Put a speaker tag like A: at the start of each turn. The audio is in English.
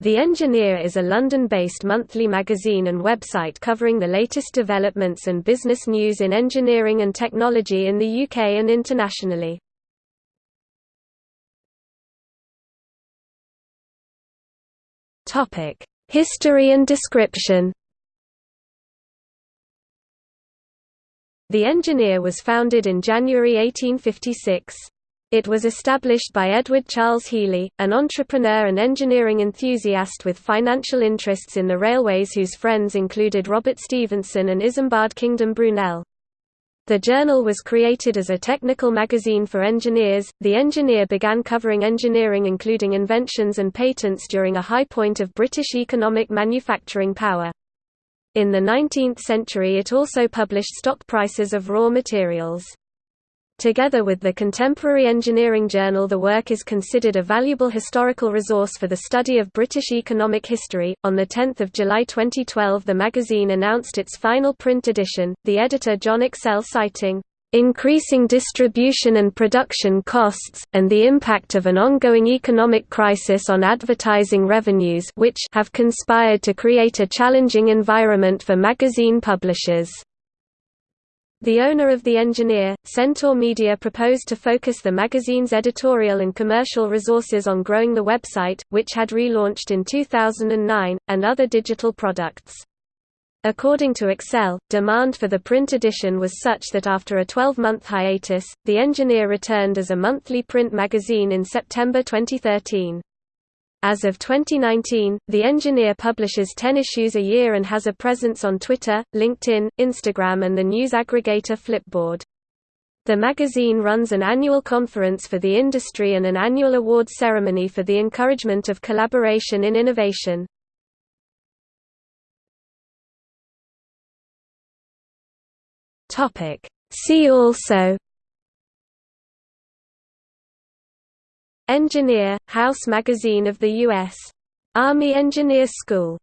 A: The Engineer is a London-based monthly magazine and website covering the latest developments and business news in engineering and technology in the UK and internationally. History and description The Engineer was founded in January 1856. It was established by Edward Charles Healey, an entrepreneur and engineering enthusiast with financial interests in the railways whose friends included Robert Stephenson and Isambard Kingdom Brunel. The journal was created as a technical magazine for engineers. The Engineer began covering engineering including inventions and patents during a high point of British economic manufacturing power. In the 19th century it also published stock prices of raw materials. Together with the contemporary engineering journal the work is considered a valuable historical resource for the study of British economic history. On 10 July 2012 the magazine announced its final print edition, the editor Jon Excell citing, "...increasing distribution and production costs, and the impact of an ongoing economic crisis on advertising revenues which have conspired to create a challenging environment for magazine publishers." The owner of The Engineer, Centaur Media proposed to focus the magazine's editorial and commercial resources on growing the website, which had relaunched in 2009, and other digital products. According to Excell, demand for the print edition was such that after a 12-month hiatus, The Engineer returned as a monthly print magazine in September 2013. As of 2019, The Engineer publishes 10 issues a year and has a presence on Twitter, LinkedIn, Instagram and the news aggregator Flipboard. The magazine runs an annual conference for the industry and an annual awards ceremony for the encouragement of collaboration in innovation. See also Engineer, House magazine of the U.S. Army Engineer School